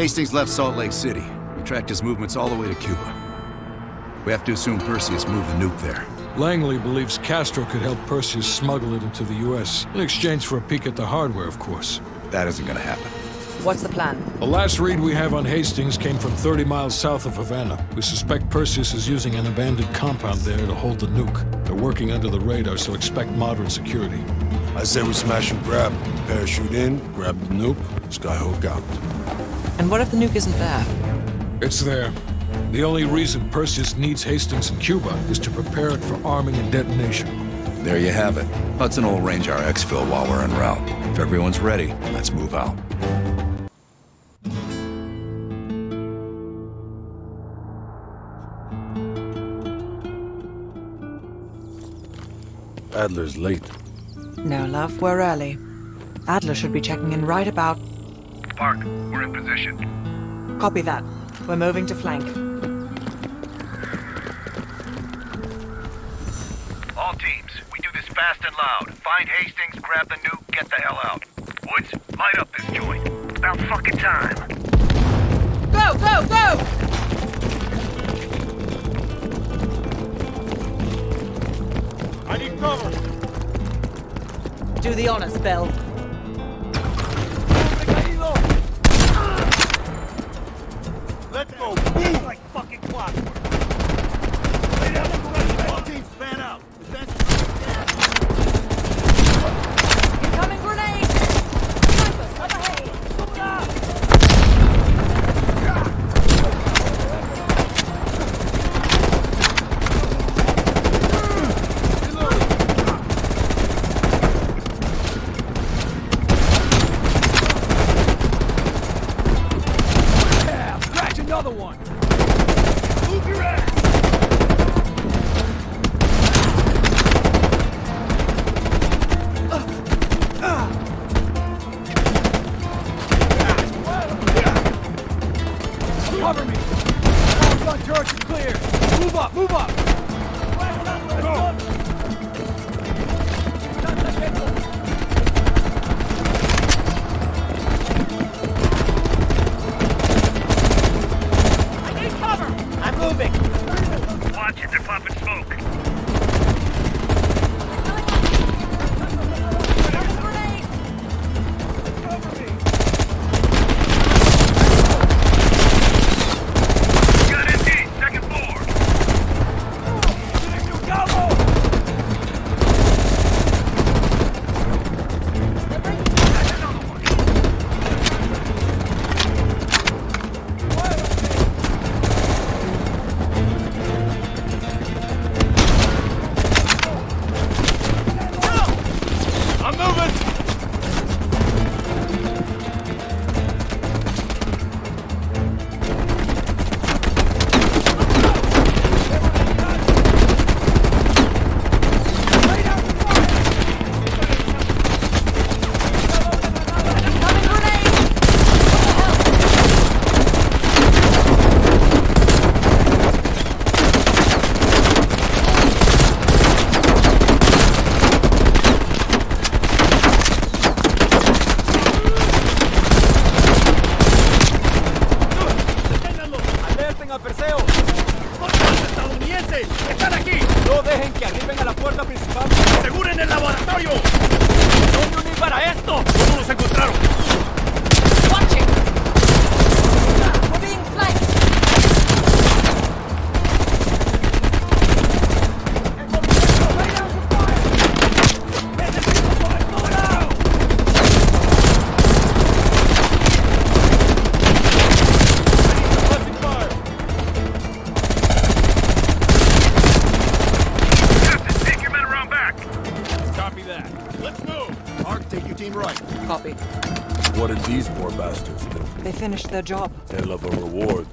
Hastings left Salt Lake City. We tracked his movements all the way to Cuba. We have to assume Perseus moved the nuke there. Langley believes Castro could help Perseus smuggle it into the U.S. In exchange for a peek at the hardware, of course. That isn't gonna happen. What's the plan? The last read we have on Hastings came from 30 miles south of Havana. We suspect Perseus is using an abandoned compound there to hold the nuke. They're working under the radar, so expect moderate security. I say we smash and grab. Parachute in, grab the nuke, skyhook out. And what if the nuke isn't there? It's there. The only reason Perseus needs Hastings in Cuba is to prepare it for arming and detonation. There you have it. Hudson will arrange our exfil while we're en route. If everyone's ready, let's move out. Adler's late. No, love, we're early. Adler should be checking in right about... Park, we're in position. Copy that. We're moving to flank. All teams, we do this fast and loud. Find Hastings, grab the nuke, get the hell out. Woods, light up this joint. About fucking time. Go, go, go! I need cover! Do the honors, Bell. Their job. Hell of a reward.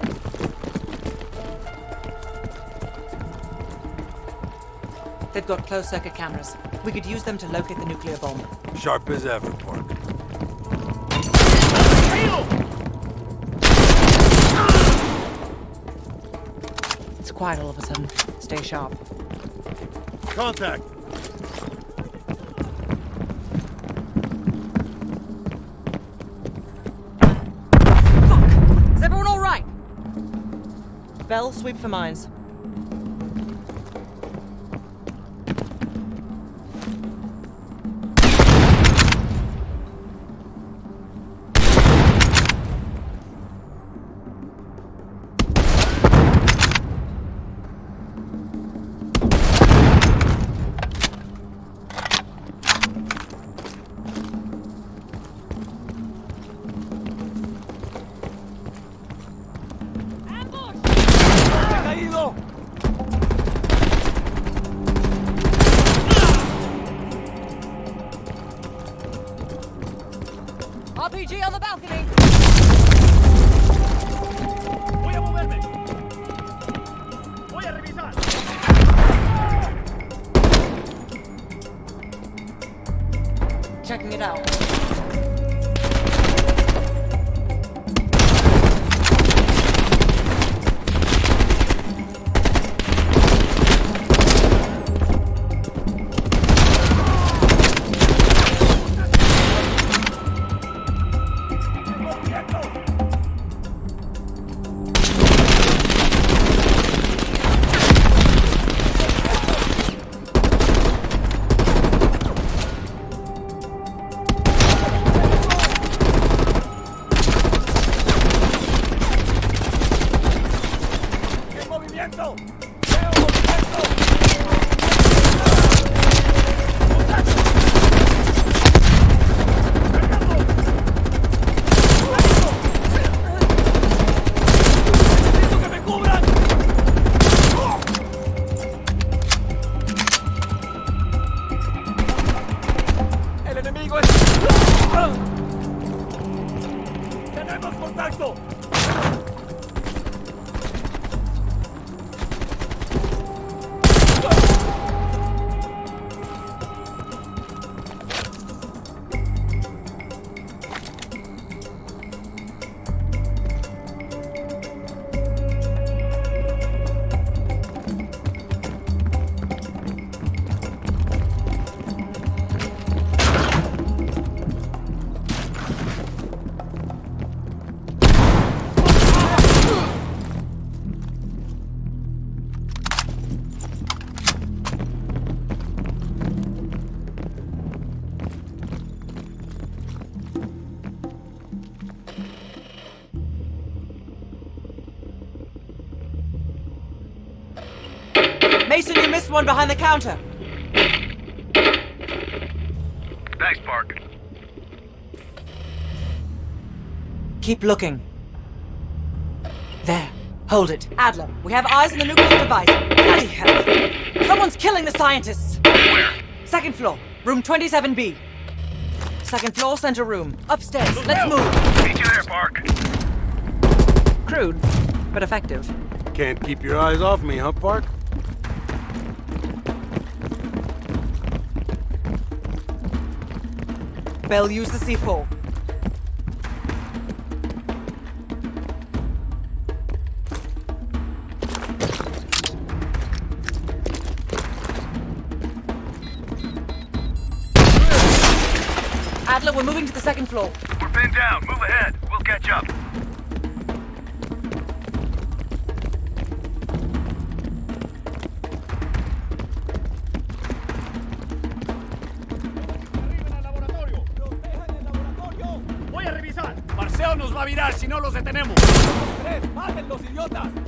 They've got closed circuit cameras. We could use them to locate the nuclear bomb. Sharp as ever, Park. It's quiet all of a sudden. Stay sharp. Contact! Bell, sweep for mines. Missed one behind the counter. Thanks, Park. Keep looking. There. Hold it. Adler, we have eyes on the nuclear device. Bloody hell. Someone's killing the scientists. Where? Second floor, room 27B. Second floor, center room. Upstairs. Let's move. Meet you there, Park. Crude, but effective. Can't keep your eyes off me, huh, Park? Bell, use the C4. Adler, we're moving to the second floor. We're pinned down. Move ahead. We'll catch up. Detenemos. ¡Tres! ¡Maten los idiotas!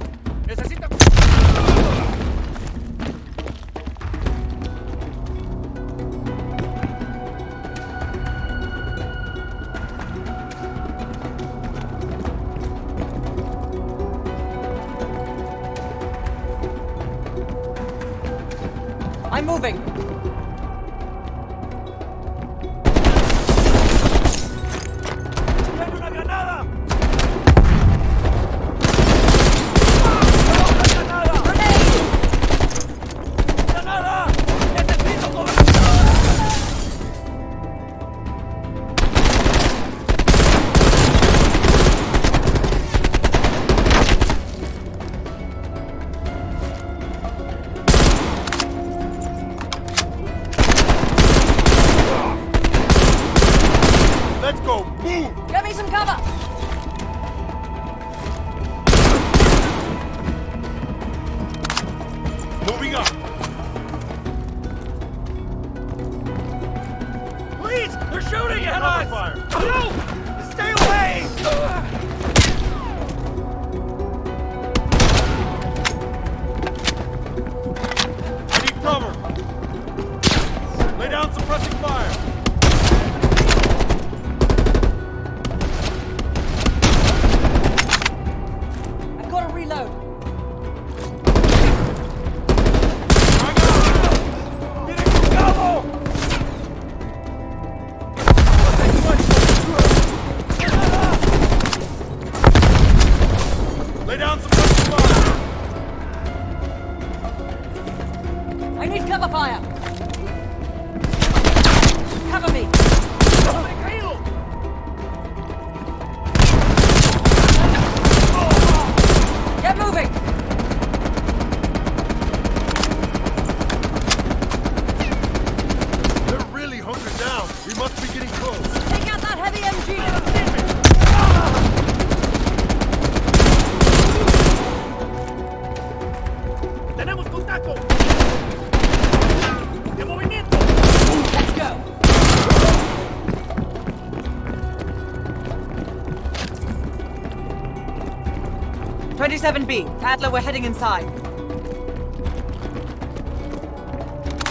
47B. Adler, we're heading inside.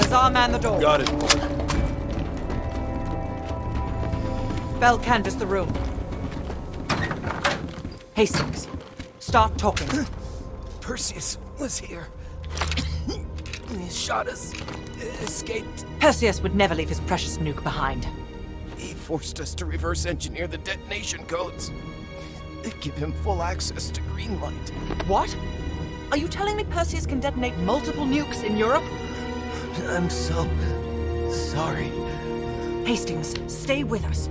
Lazar, man the door. Got it. Bell, canvas the room. Hastings, start talking. Perseus was here. he shot us. Escaped. Perseus would never leave his precious nuke behind. He forced us to reverse engineer the detonation codes. Give him full access to Greenlight. What? Are you telling me Perseus can detonate multiple nukes in Europe? I'm so sorry. Hastings, stay with us.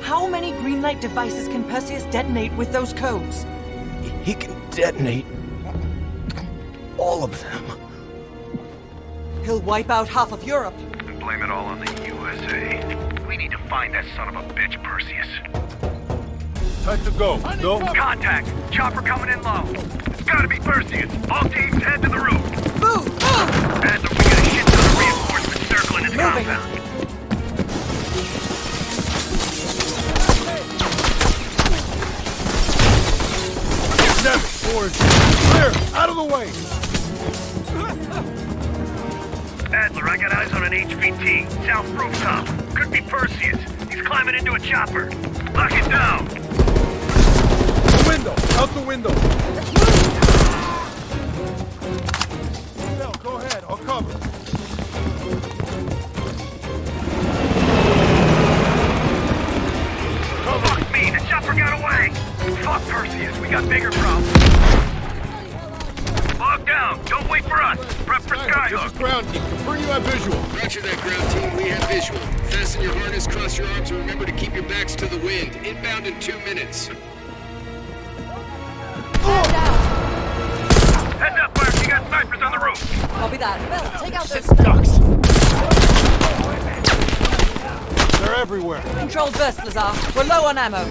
How many Greenlight devices can Perseus detonate with those codes? He can detonate all of them. He'll wipe out half of Europe. And blame it all on the USA. We need to find that son of a bitch, Perseus. Time to go. No? Contact! Chopper coming in low. It's gotta be Perseus. All teams head to the roof. Move! Move! Adler, we got a shit ton of reinforcements circling his Moving. compound. Never. Forward. Clear. Out of the way. Adler, I got eyes on an HVT. South rooftop. Could be Perseus. He's climbing into a chopper. Lock it down. The window. Out the window. Bell, go ahead. I'll cover. Fuck me, the chopper got away. Fuck Perseus, we got bigger problems. Log down. Don't wait for us. Prep for This Skyhook. is ground team. Confirm you have visual. Roger that, ground team. We have visual. Fasten your harness, cross your arms, and remember to keep your backs to the wind. Inbound in two minutes. Everywhere. Controlled burst, Lazar. We're low on ammo. You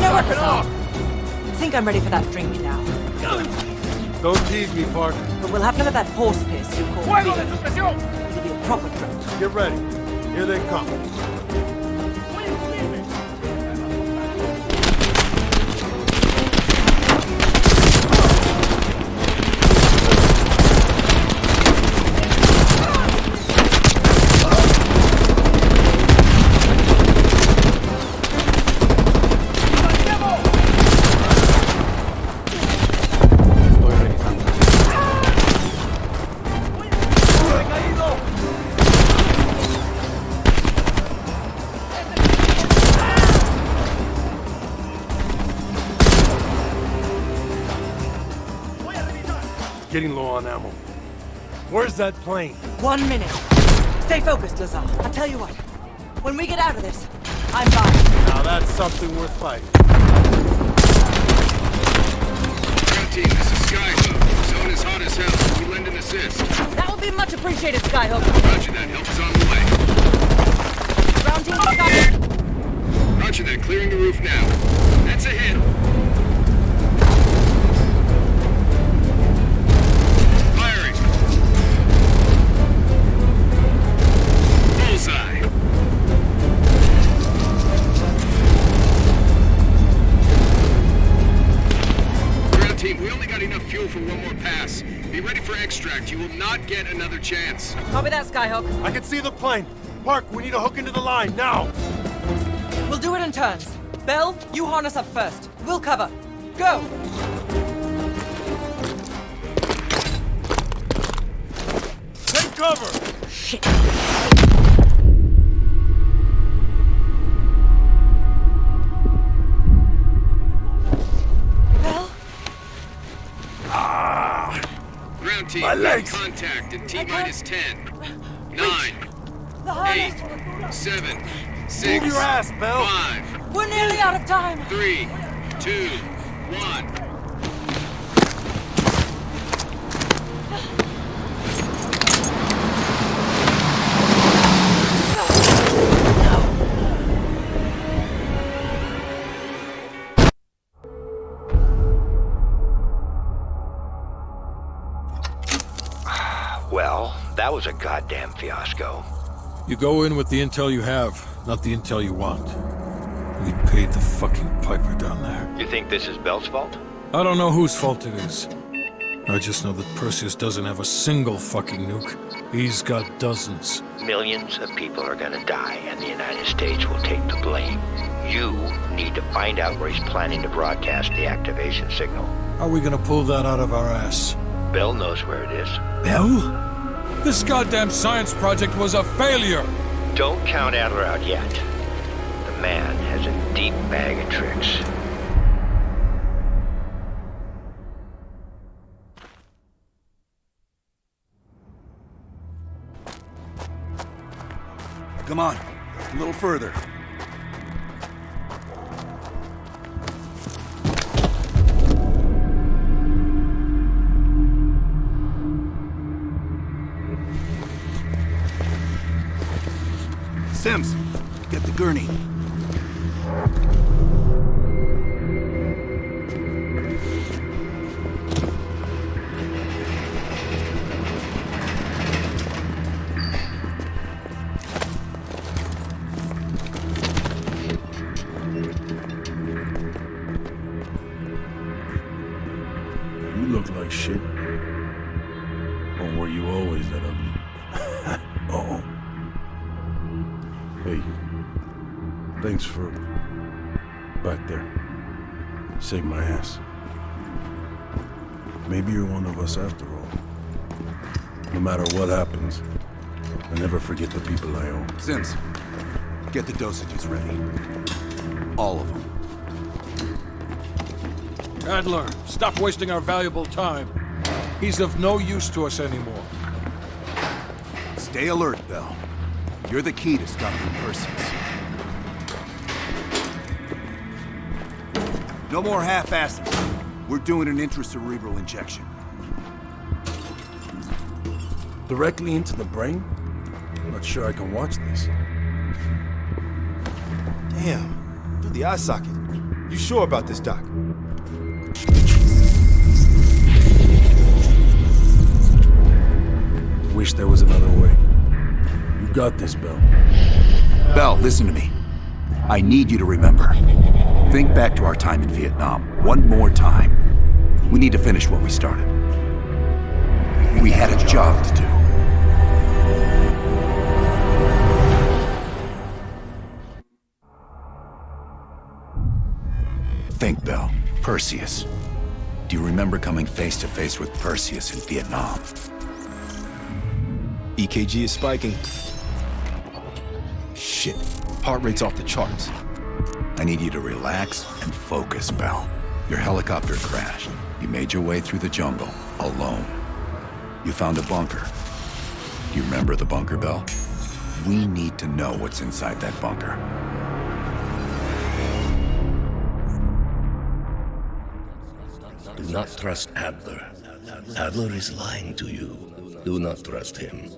know what, Lazar? I think I'm ready for that drink now. Don't tease me, partner. But we'll have none of that horse piss you call ¡Fuego de beer. It'll be a proper drink. Get ready. Here they come. Getting low on ammo. Where's that plane? One minute. Stay focused, Lazar. I'll tell you what. When we get out of this, I'm buying. Now that's something worth fighting. Ground team, this is Skyhook. Zone is hot as hell. We lend an assist. That would be much appreciated. Appreciated, Skyhook. Roger that. Help is on the way. Ground team, Skyhook. Roger that. Clearing the roof now. That's a hit. Chance. Copy that, Skyhook. I can see the plane. Park, we need to hook into the line, now! We'll do it in turns. Bell, you harness up first. We'll cover. Go! Take cover! Shit. Bell? Ah! Ground team, My legs. Contact in T I can't- minus 10, 9, The 8, 7, Move 6, your ass, Bell! 5, We're nearly out of time! 3, 2, 1. Was a goddamn fiasco. You go in with the intel you have, not the intel you want. We paid the fucking piper down there. You think this is Bell's fault? I don't know whose fault it is. I just know that Perseus doesn't have a single fucking nuke. He's got dozens. Millions of people are gonna die, and the United States will take the blame. You need to find out where he's planning to broadcast the activation signal. How are we gonna pull that out of our ass? Bell knows where it is. Bell? This goddamn science project was a failure! Don't count Adler out yet. The man has a deep bag of tricks. Come on, a little further. Sims, Sims, get the dosages ready. All of them. Adler, stop wasting our valuable time. He's of no use to us anymore. Stay alert, Bell. You're the key to stopping Perseus. No more half-assing. We're doing an intracerebral injection. Directly into the brain? Not sure I can watch this. Damn. Through the eye socket. You sure about this, Doc? Wish there was another way. You got this, Bell. Bell, listen to me. I need you to remember. Think back to our time in Vietnam. One more time. We need to finish what we started. We had a job to do. Think, Bell. Perseus. Do you remember coming face to face with Perseus in Vietnam? EKG is spiking. Shit. Heart rate's off the charts. I need you to relax and focus, Bell. Your helicopter crashed. You made your way through the jungle, alone. You found a bunker. Do you remember the bunker, Bell? We need to know what's inside that bunker. Do not trust Adler. Adler is lying to you. Do not trust him.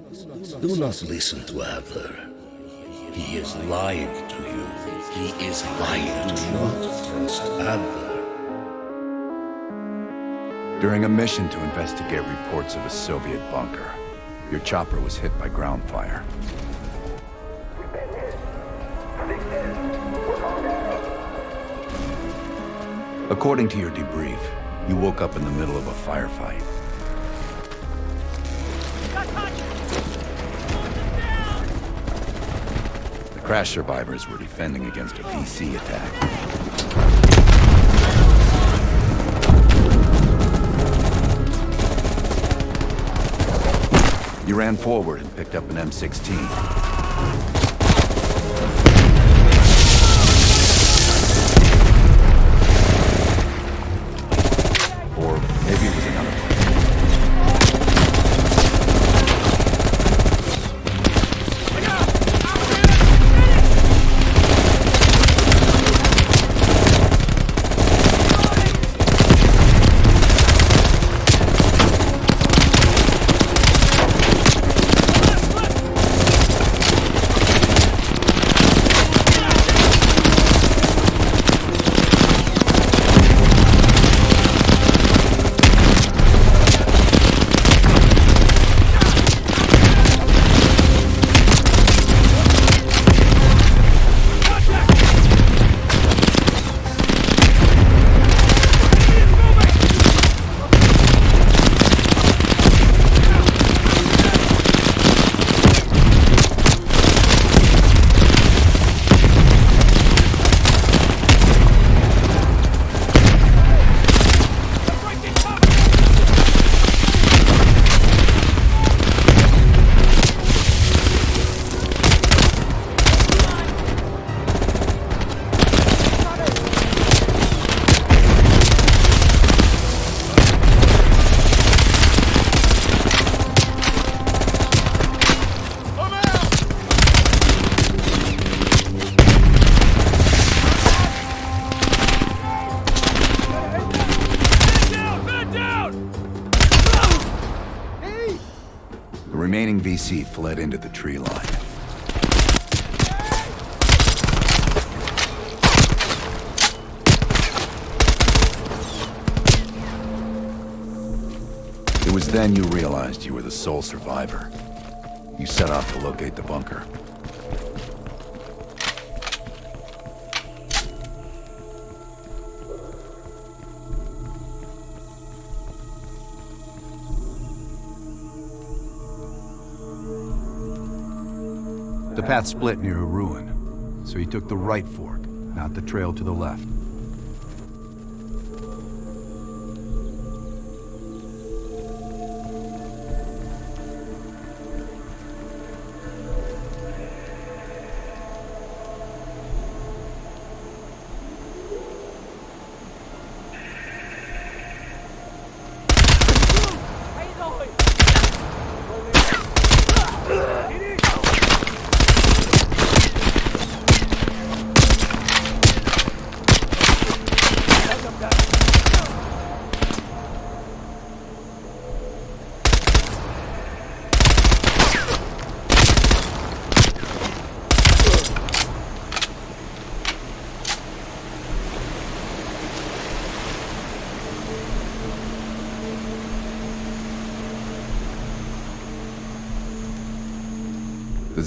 Do not listen to Adler. He is lying to you. He is lying. Do not trust Adler. During a mission to investigate reports of a Soviet bunker, your chopper was hit by ground fire. According to your debrief, you woke up in the middle of a firefight. The crash survivors were defending against a VC attack. You ran forward and picked up an M16. Or maybe it was another sole survivor. You set off to locate the bunker. The path split near a ruin, so he took the right fork, not the trail to the left.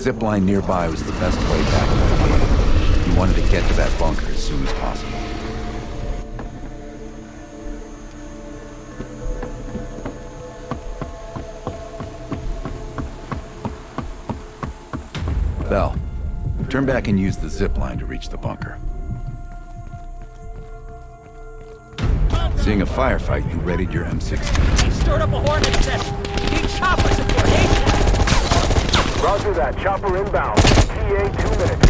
Zip line nearby was the best way back to the game. You wanted to get to that bunker as soon as possible. Bell, turn back and use the zip line to reach the bunker. Seeing a firefight, you readied your M16. He stirred up a hornet's nest. We need chopper support ASAP. Roger that. Chopper inbound. TA two minutes.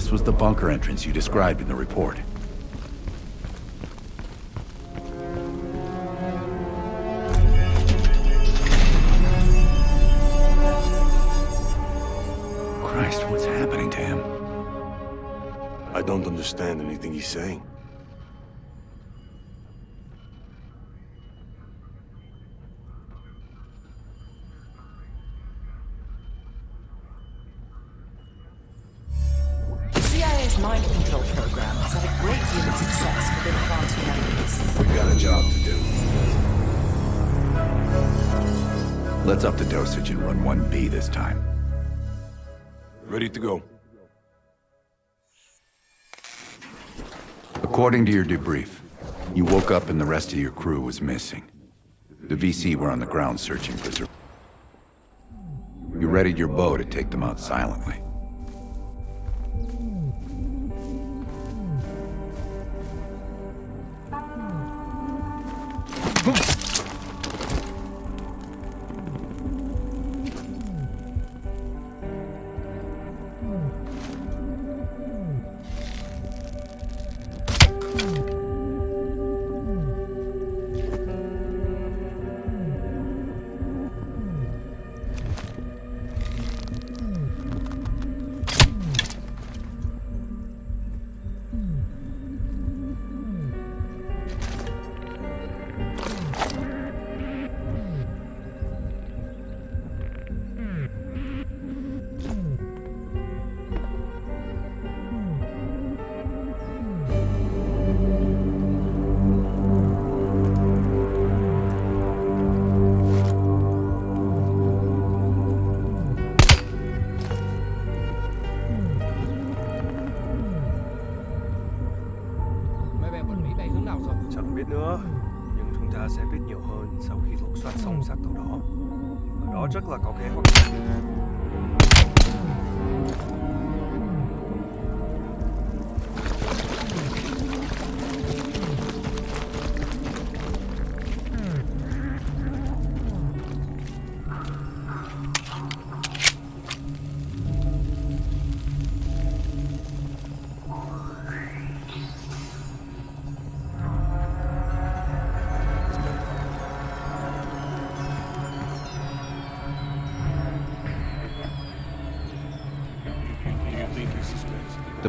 This was the bunker entrance you described in the report. Christ, what's happening to him? I don't understand anything he's saying. Mind control program has had a great deal of success within planting enemies. We've got a job to do. Let's up the dosage and run 1B this time. Ready to go. According to your debrief, you woke up and the rest of your crew was missing. The VC were on the ground searching for... You readied your bow to take them out silently. Mấy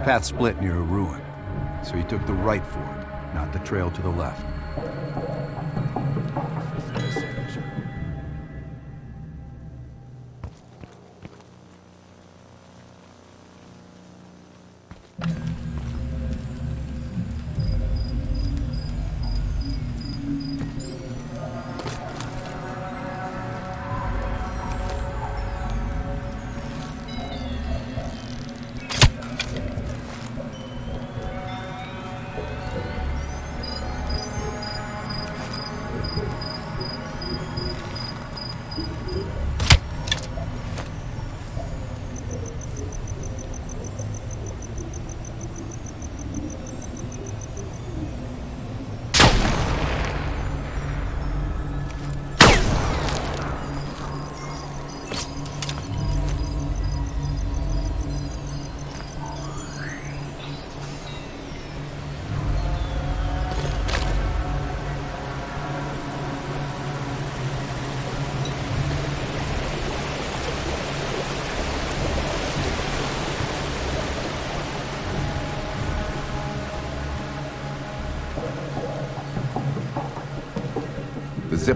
The path split near a ruin, so he took the right fork, not the trail to the left.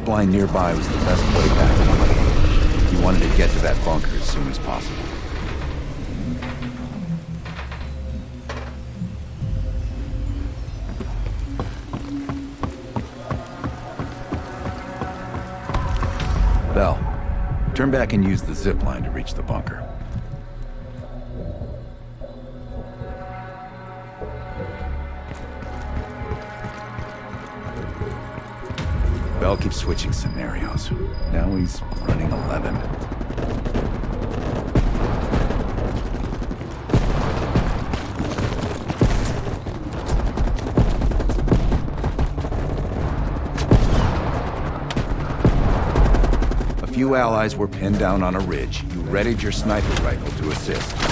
Zip nearby was the best way back. You wanted to get to that bunker as soon as possible. Bell, turn back and use the zip line to reach the bunker. Keeps switching scenarios. Now he's running 11. A few allies were pinned down on a ridge. You readied your sniper rifle to assist.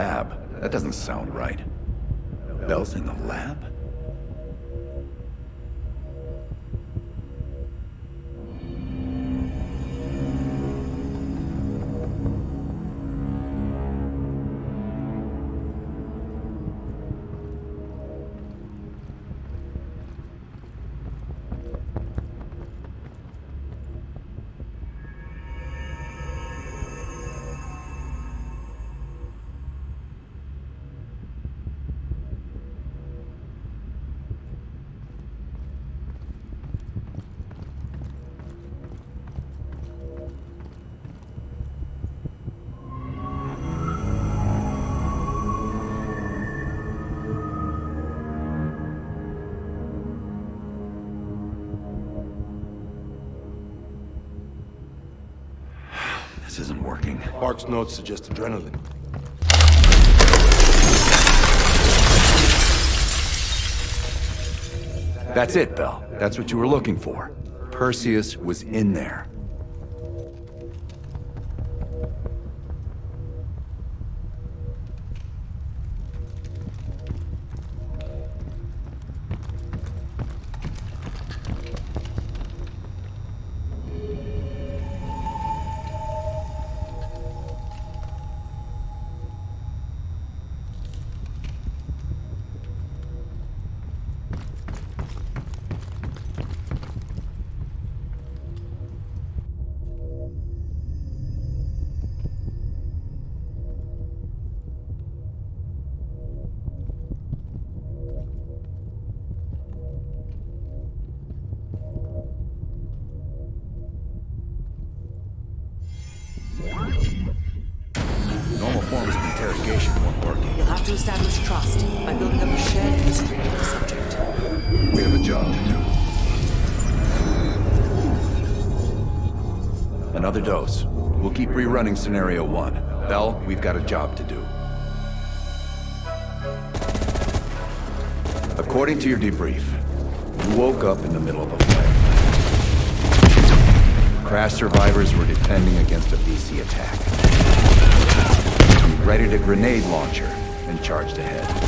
Lab? That doesn't sound right. Bell's in the lab? Mark's notes suggest adrenaline. That's it, Bell. That's what you were looking for. Perseus was in there. Another dose. We'll keep rerunning scenario one. Bell, we've got a job to do. According to your debrief, you woke up in the middle of a fight. Crash survivors were defending against a VC attack. You readied a grenade launcher and charged ahead.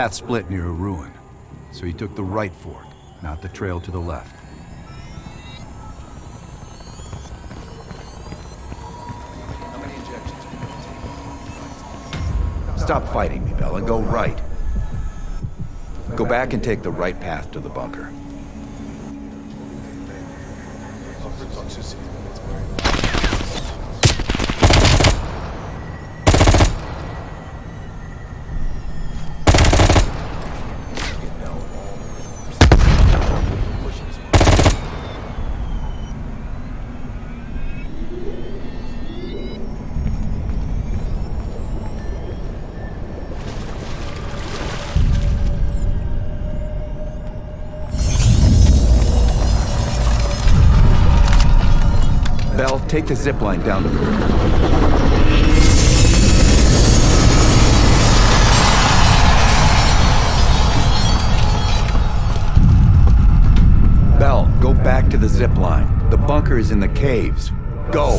Path split near a ruin, so he took the right fork, not the trail to the left. Stop fighting me, Bella. Go right. Go back and take the right path to the bunker. Take the zip line down to the river. Bell, go back to the zip line. The bunker is in the caves. Go!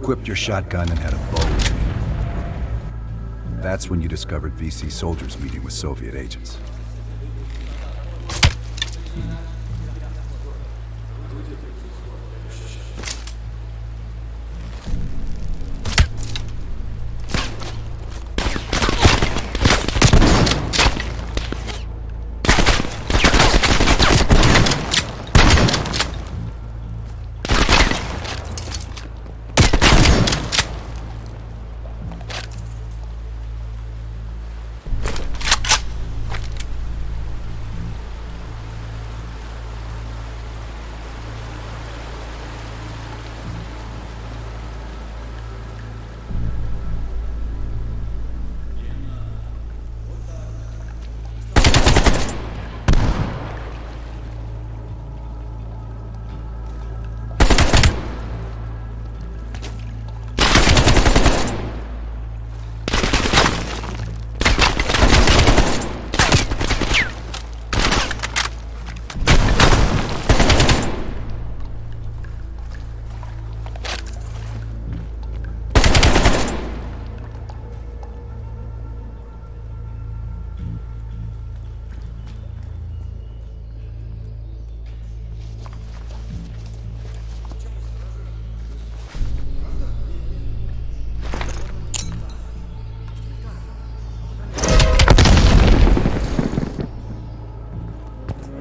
Equipped your shotgun and had a bow. That's when you discovered VC soldiers meeting with Soviet agents.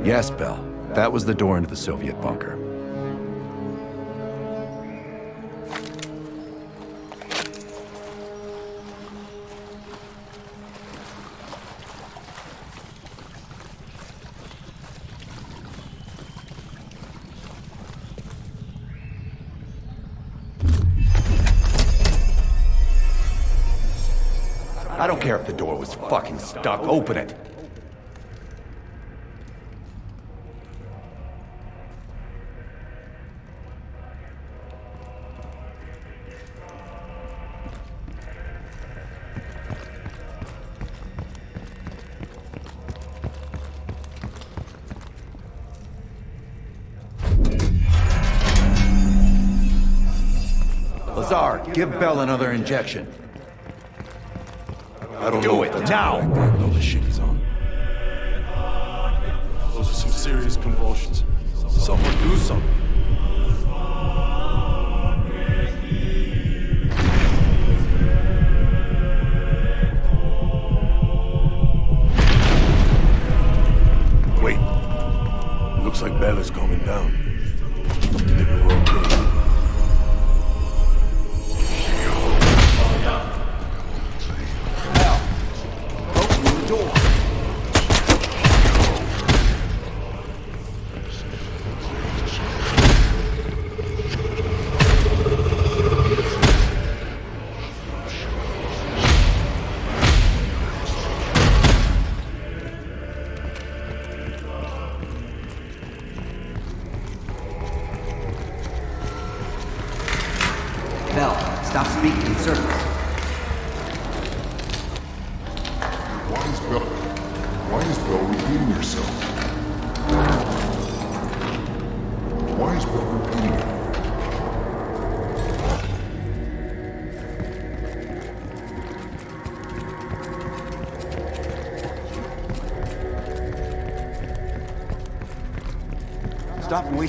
Yes, Bell. That was the door into the Soviet bunker. I don't care if the door was fucking stuck. Open it. Lazar, give Bell another injection. I don't Do know it, now! Backpack, all the shit he's on. Those are some serious convulsions. Someone do something. Wait. Looks like Bell is coming down.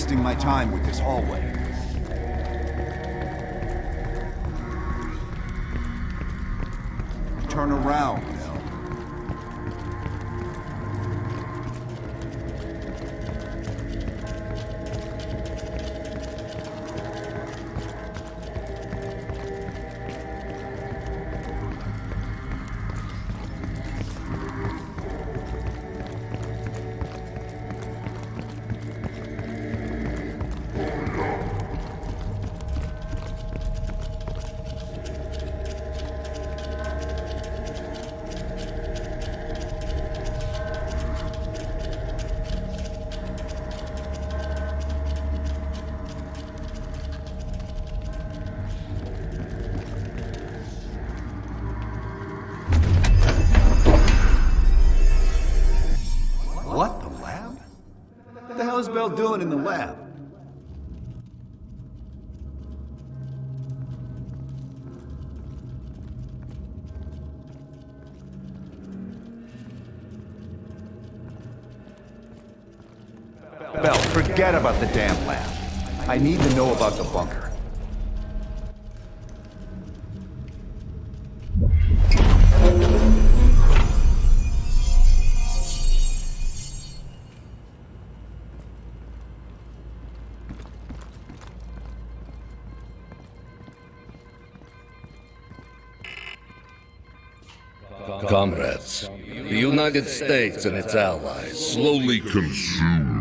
Wasting my time with this hallway. Is doing in the lab? Bell, forget about the damn lab. I need to know about the bunker. United States and its allies slowly consume.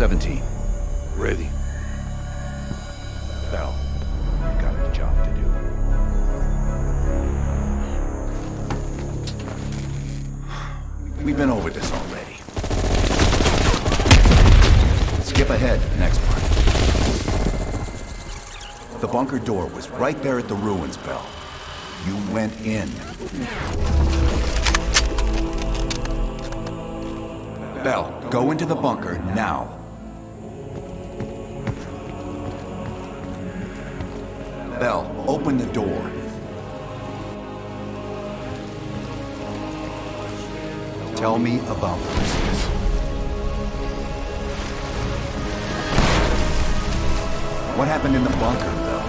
17. Ready. Bell, you got a job to do. We've been over this already. Skip ahead to the next part. The bunker door was right there at the ruins, Bell. You went in. Bell, go into the bunker now. Open the door. Tell me about Perseus. What happened in the bunker, Bell?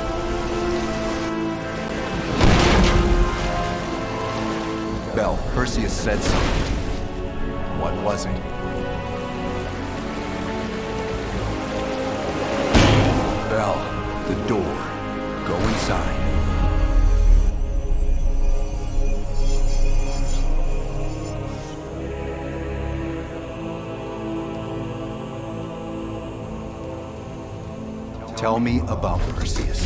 Bell, Perseus said something. What was it? Bell, the. Tell me about Perseus.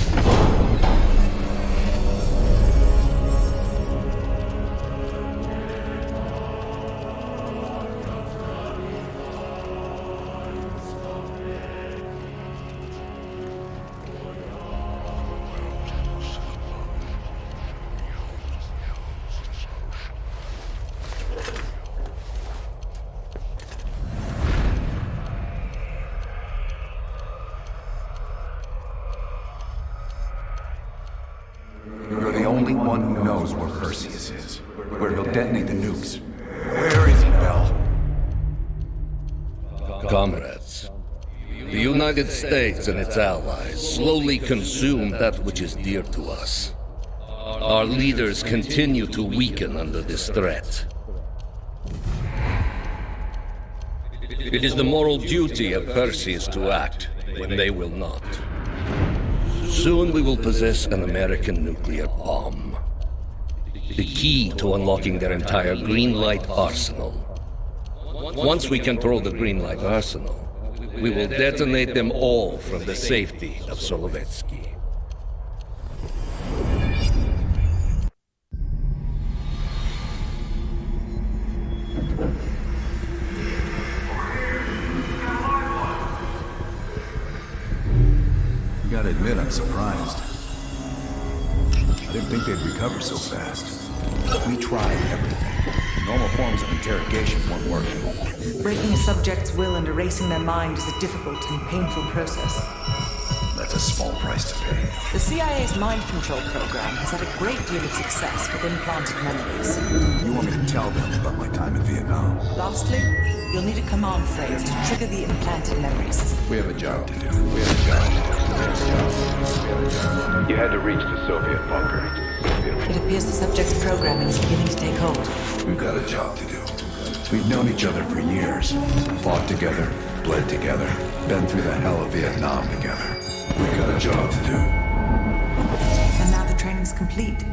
United States and its allies slowly consume that which is dear to us. Our leaders continue to weaken under this threat. It is the moral duty of Perseus to act when they will not. Soon we will possess an American nuclear bomb. The key to unlocking their entire green light arsenal. Once we control the green light arsenal, we will detonate them all from the safety of Solovetsky. Mind is a difficult and painful process. That's a small price to pay. The CIA's mind control program has had a great deal of success with implanted memories. You want me to tell them about my time in Vietnam? Lastly, you'll need a command phrase to trigger the implanted memories. We have a job to do. We have a job to do. We have a job. We have a job. You had to reach the Soviet bunker. It appears the subject's programming is beginning to take hold. We've got a job to do. We've known each other for years. Fought together, bled together, been through the hell of Vietnam together. We've got a job to do. And now the training's complete.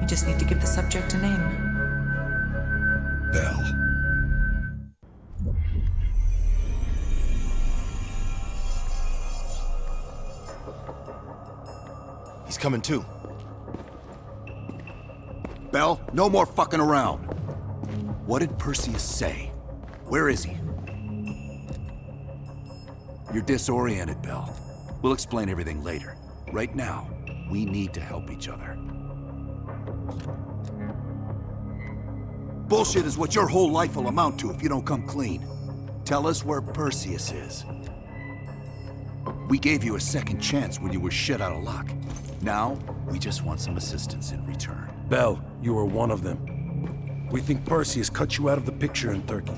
We just need to give the subject a name. Bell. He's coming to. Bell, no more fucking around. What did Perseus say? Where is he? You're disoriented, Bell. We'll explain everything later. Right now, we need to help each other. Bullshit is what your whole life will amount to if you don't come clean. Tell us where Perseus is. We gave you a second chance when you were shit out of luck. Now, we just want some assistance in return. Bell, you are one of them. We think Perseus cut you out of the picture in Turkey.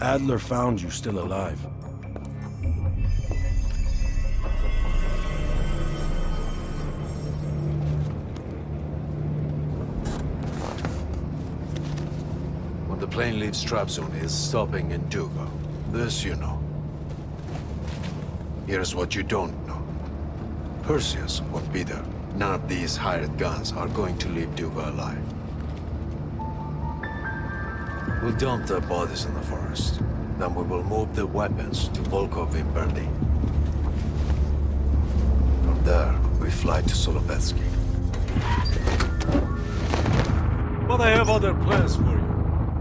Adler found you still alive. Plane leaves Trabzon, is stopping in Duga. This you know. Here's what you don't know. Perseus or Peter, none of these hired guns are going to leave Duga alive. We'll dump their bodies in the forest. Then we will move the weapons to Volkov in Berlin. From there, we fly to Solovetsky. But I have other plans for you.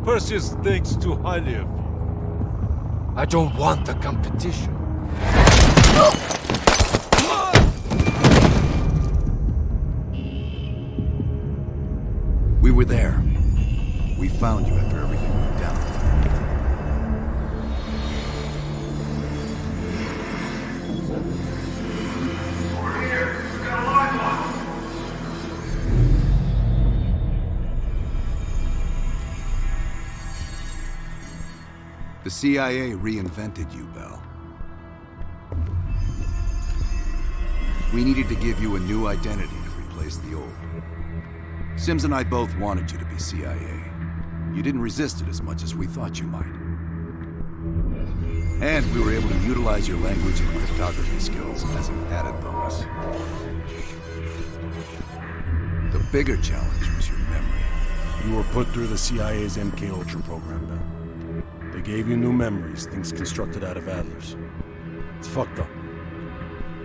Perseus thinks too highly of you. I don't want the competition. We were there. We found you after everything CIA reinvented you, Bell. We needed to give you a new identity to replace the old. Sims and I both wanted you to be CIA. You didn't resist it as much as we thought you might. And we were able to utilize your language and cryptography skills as an added bonus. The bigger challenge was your memory. You were put through the CIA's MK Ultra program, Bell. They gave you new memories, things constructed out of Adler's. It's fucked up.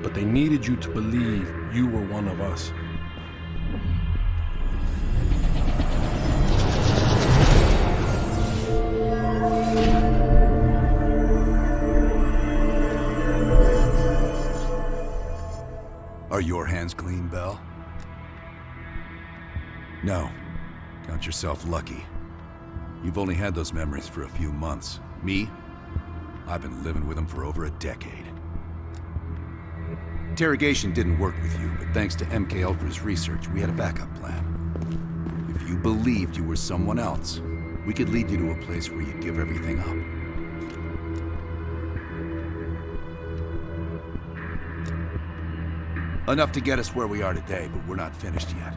But they needed you to believe you were one of us. Are your hands clean, Bell? No. Count yourself lucky. You've only had those memories for a few months. Me? I've been living with them for over a decade. Interrogation didn't work with you, but thanks to MK Ultra's research, we had a backup plan. If you believed you were someone else, we could lead you to a place where you'd give everything up. Enough to get us where we are today, but we're not finished yet.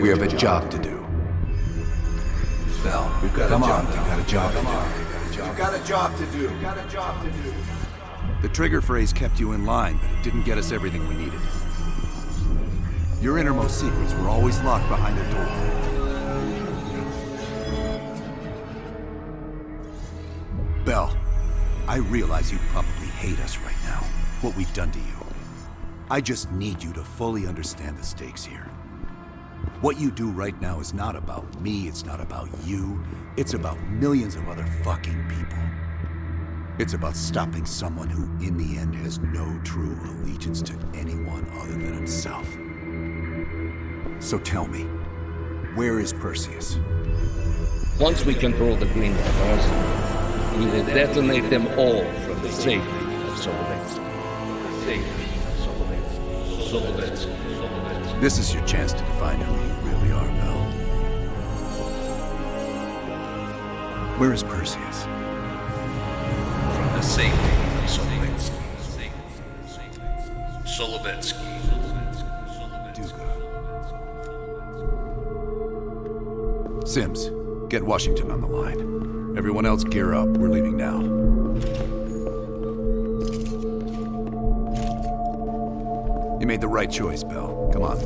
We have a job to do. Bell, We've got come on, we got a job to do. We've got a job to do. got a job to do. The trigger phrase kept you in line, but it didn't get us everything we needed. Your innermost secrets were always locked behind a door. Bell, I realize you probably hate us right now, what we've done to you. I just need you to fully understand the stakes here. What you do right now is not about me, it's not about you, it's about millions of other fucking people. It's about stopping someone who, in the end, has no true allegiance to anyone other than himself. So tell me, where is Perseus? Once we control the Green Bars, we will detonate them all from the safety of Solovetsky. The safety of. Solovetsky. Solovetsky. This is your chance to define who Where is Perseus? From the safety of Solovetsky. Solovetsky. Duga. Sims, get Washington on the line. Everyone else gear up. We're leaving now. You made the right choice, Bell. Come on.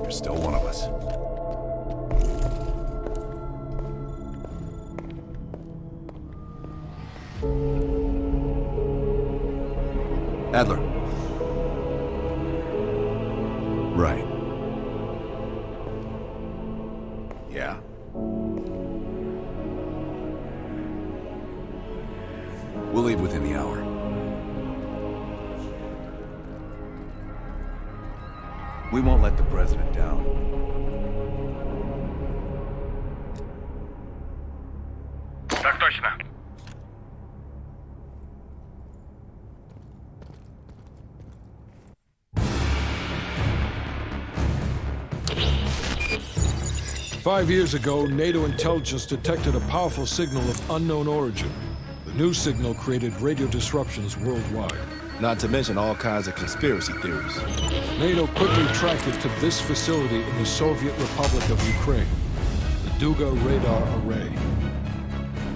You're still one of us. Adler. Right. Yeah. We'll leave within the hour. We won't let Five years ago, NATO intelligence detected a powerful signal of unknown origin. The new signal created radio disruptions worldwide. Not to mention all kinds of conspiracy theories. NATO quickly tracked it to this facility in the Soviet Republic of Ukraine, the Duga Radar Array.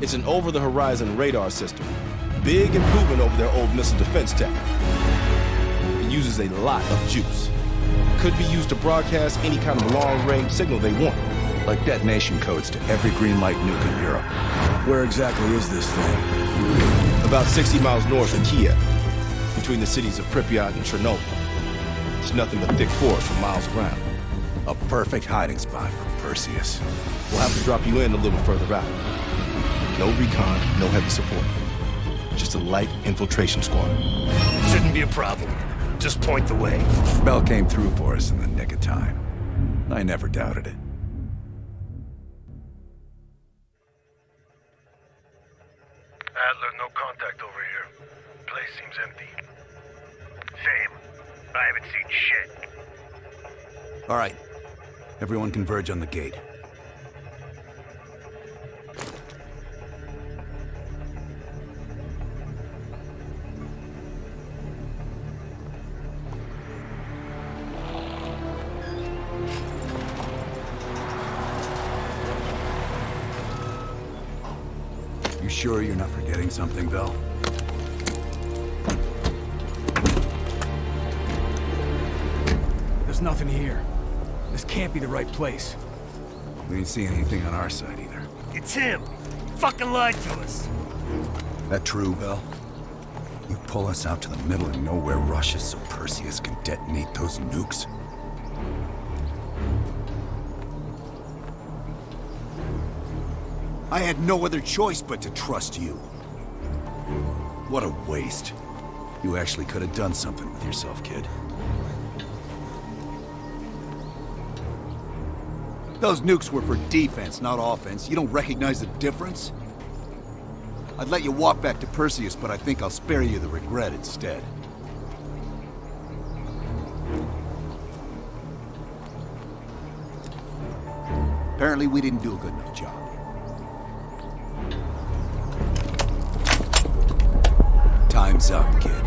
It's an over-the-horizon radar system. Big improvement over their old missile defense tech. It uses a lot of juice. Could be used to broadcast any kind of long-range signal they want. Like detonation codes to every green light nuke in Europe. Where exactly is this thing? About 60 miles north of Kiev, between the cities of Pripyat and Chernobyl. It's nothing but thick forest for miles around. A perfect hiding spot for Perseus. We'll have to drop you in a little further out. No recon, no heavy support. Just a light infiltration squad. Shouldn't be a problem. Just point the way. Bell came through for us in the nick of time. I never doubted it. Everyone converge on the gate. You sure you're not forgetting something, Bell? There's nothing here. This can't be the right place. We didn't see anything on our side either. It's him. He Fucking lied to us. That true, Bell? You pull us out to the middle of nowhere Russia so Perseus can detonate those nukes? I had no other choice but to trust you. What a waste. You actually could have done something with yourself, kid. Those nukes were for defense, not offense. You don't recognize the difference? I'd let you walk back to Perseus, but I think I'll spare you the regret instead. Apparently we didn't do a good enough job. Time's up, kid.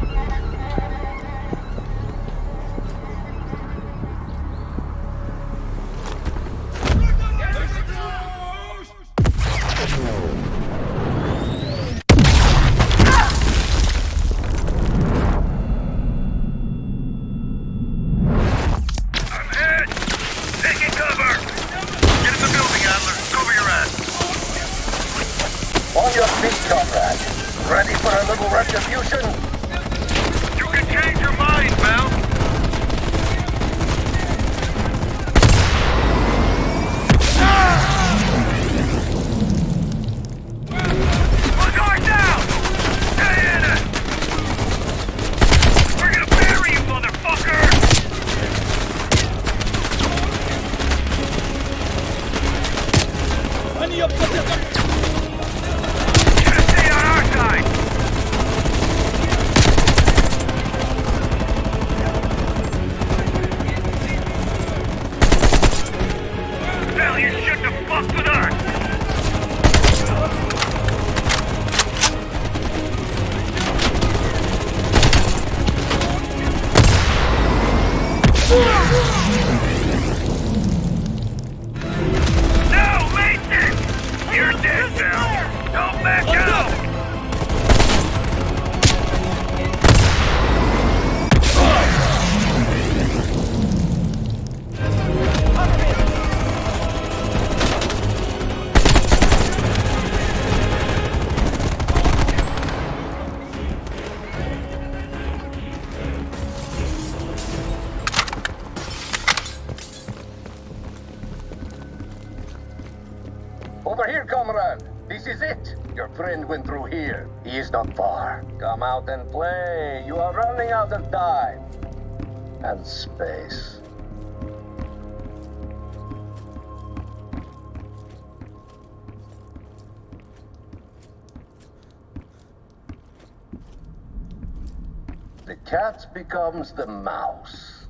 Cat becomes the mouse.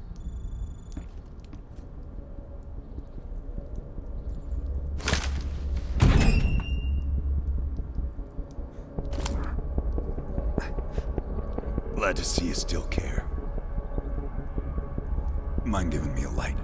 Glad to see you still care. Mind giving me a light?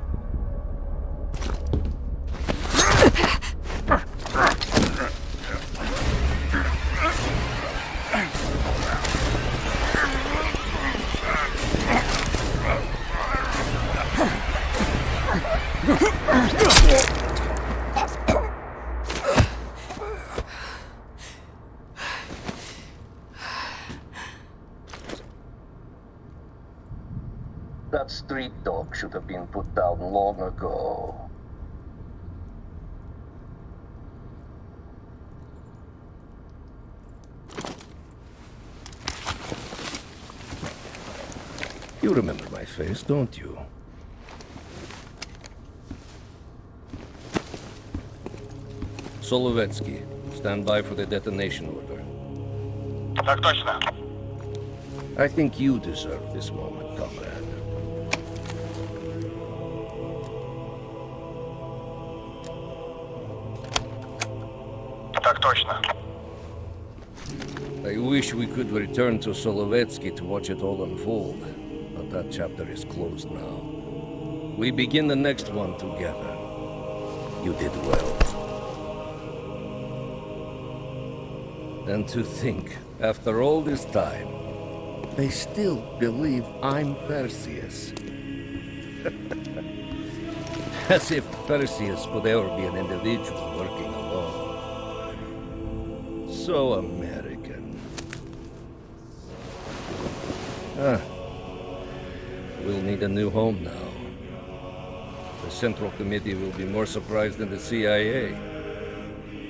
That street dog should have been put down long ago. You remember my face, don't you? Solovetsky, stand by for the detonation order. Так точно. I think you deserve this moment, comrade. Так точно. I wish we could return to Solovetsky to watch it all unfold, but that chapter is closed now. We begin the next one together. You did well. And to think, after all this time, they still believe I'm Perseus. As if Perseus could ever be an individual working alone. So American. Ah. We'll need a new home now. The Central Committee will be more surprised than the CIA.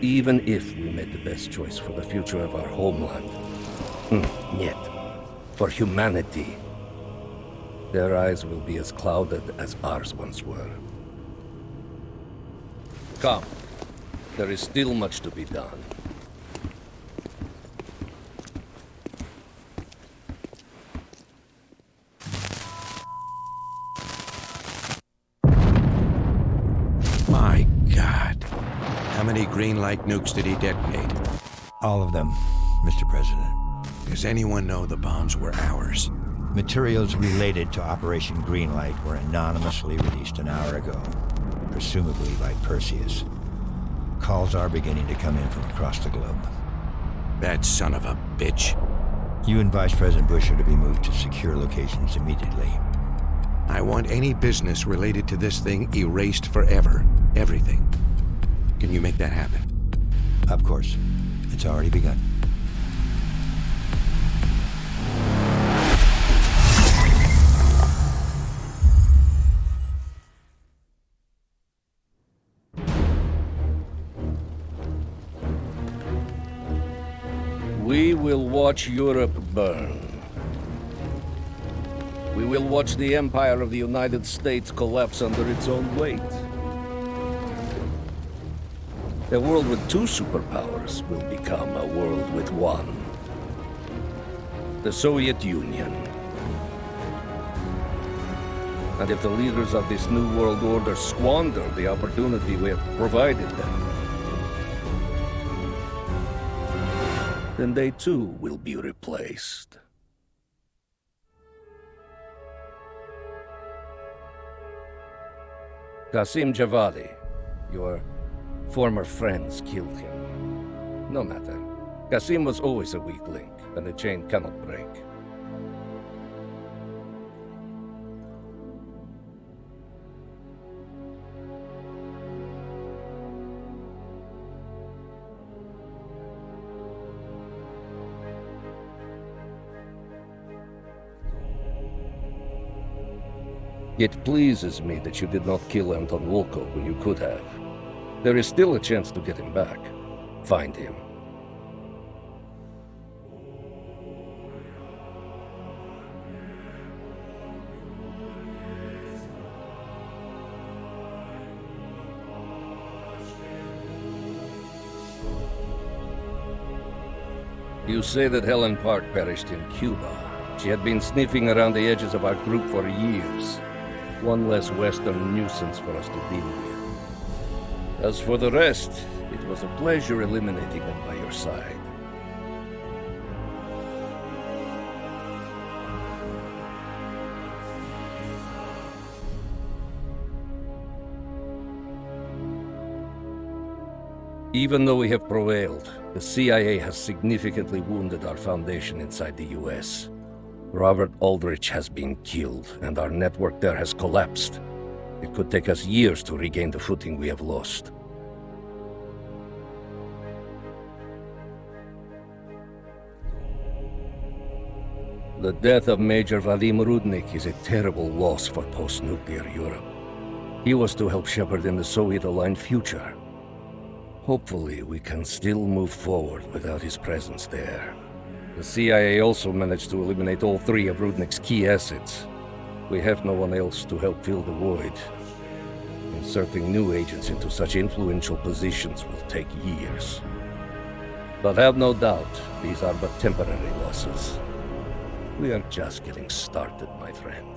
Even if we made the best choice for the future of our homeland. Hmm, Yet, for humanity, their eyes will be as clouded as ours once were. Come. There is still much to be done. How light nukes did he detonate? All of them, Mr. President. Does anyone know the bombs were ours? Materials related to Operation Greenlight were anonymously released an hour ago, presumably by Perseus. Calls are beginning to come in from across the globe. That son of a bitch. You and Vice President Bush are to be moved to secure locations immediately. I want any business related to this thing erased forever. Everything. Can you make that happen? Of course. It's already begun. We will watch Europe burn. We will watch the empire of the United States collapse under its own weight. A world with two superpowers will become a world with one. The Soviet Union. And if the leaders of this new world order squander the opportunity we have provided them, then they too will be replaced. Qasim Javadi, your former friends killed him. No matter. Qasim was always a weak link, and the chain cannot break. It pleases me that you did not kill Anton Volkov when you could have. There is still a chance to get him back. Find him. You say that Helen Park perished in Cuba. She had been sniffing around the edges of our group for years. One less Western nuisance for us to deal with. As for the rest, it was a pleasure eliminating them by your side. Even though we have prevailed, the CIA has significantly wounded our foundation inside the US. Robert Aldrich has been killed, and our network there has collapsed. It could take us years to regain the footing we have lost. The death of Major Vadim Rudnik is a terrible loss for post-nuclear Europe. He was to help shepherd in the Soviet-aligned future. Hopefully, we can still move forward without his presence there. The CIA also managed to eliminate all three of Rudnik's key assets. We have no one else to help fill the void. Inserting new agents into such influential positions will take years. But have no doubt, these are but temporary losses. We are just getting started, my friend.